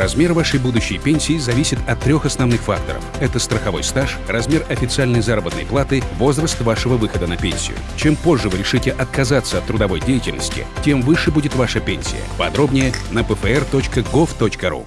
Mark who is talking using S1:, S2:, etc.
S1: Размер вашей будущей пенсии зависит от трех основных факторов. Это страховой стаж, размер официальной заработной платы, возраст вашего выхода на пенсию. Чем позже вы решите отказаться от трудовой деятельности, тем выше будет ваша пенсия. Подробнее на pfr.gov.ru.